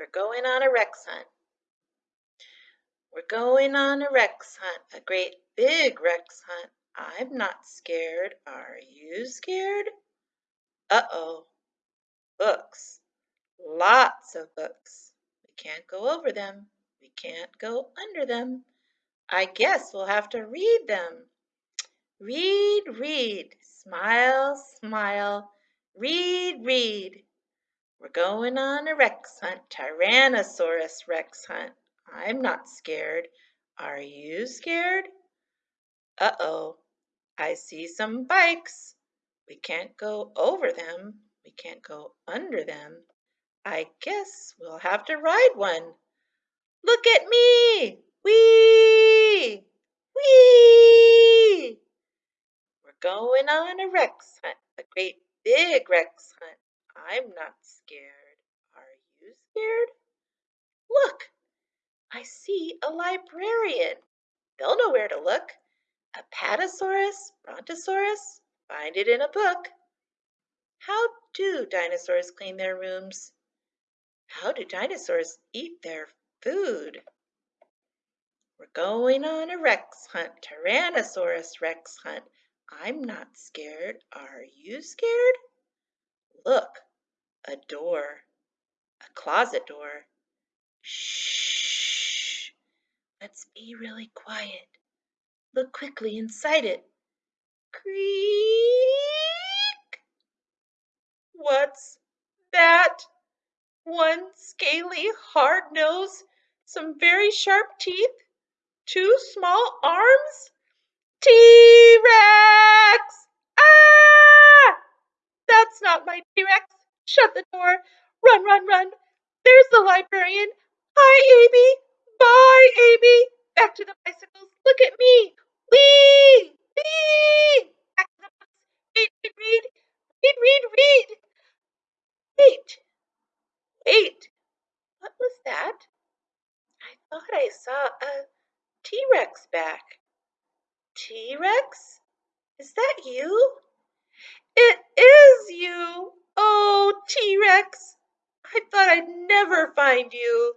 We're going on a Rex hunt. We're going on a Rex hunt, a great big Rex hunt. I'm not scared. Are you scared? Uh-oh. Books. Lots of books. We can't go over them. We can't go under them. I guess we'll have to read them. Read, read. Smile, smile. Read, read. We're going on a Rex hunt, Tyrannosaurus Rex hunt. I'm not scared. Are you scared? Uh-oh, I see some bikes. We can't go over them. We can't go under them. I guess we'll have to ride one. Look at me! Whee! Whee! We're going on a Rex hunt, a great big Rex hunt. I'm not scared. Are you scared? Look, I see a librarian. They'll know where to look. Apatosaurus, Brontosaurus, find it in a book. How do dinosaurs clean their rooms? How do dinosaurs eat their food? We're going on a Rex hunt, Tyrannosaurus Rex hunt. I'm not scared. Are you scared? Look, a door, a closet door. Shh. Let's be really quiet. Look quickly inside it. Creak. What's that? One scaly, hard nose, some very sharp teeth, two small arms? T-Rex! Ah! That's not my T-Rex. Shut the door. Run, run, run. There's the librarian. Hi, Amy. Bye, Amy. Back to the bicycles. Look at me. Wee! Wee! Back to the books. Read, read, read. Read, read, read. Wait. Wait. What was that? I thought I saw a T-Rex back. T-Rex? Is that you? It is you! Oh, T-Rex! I thought I'd never find you.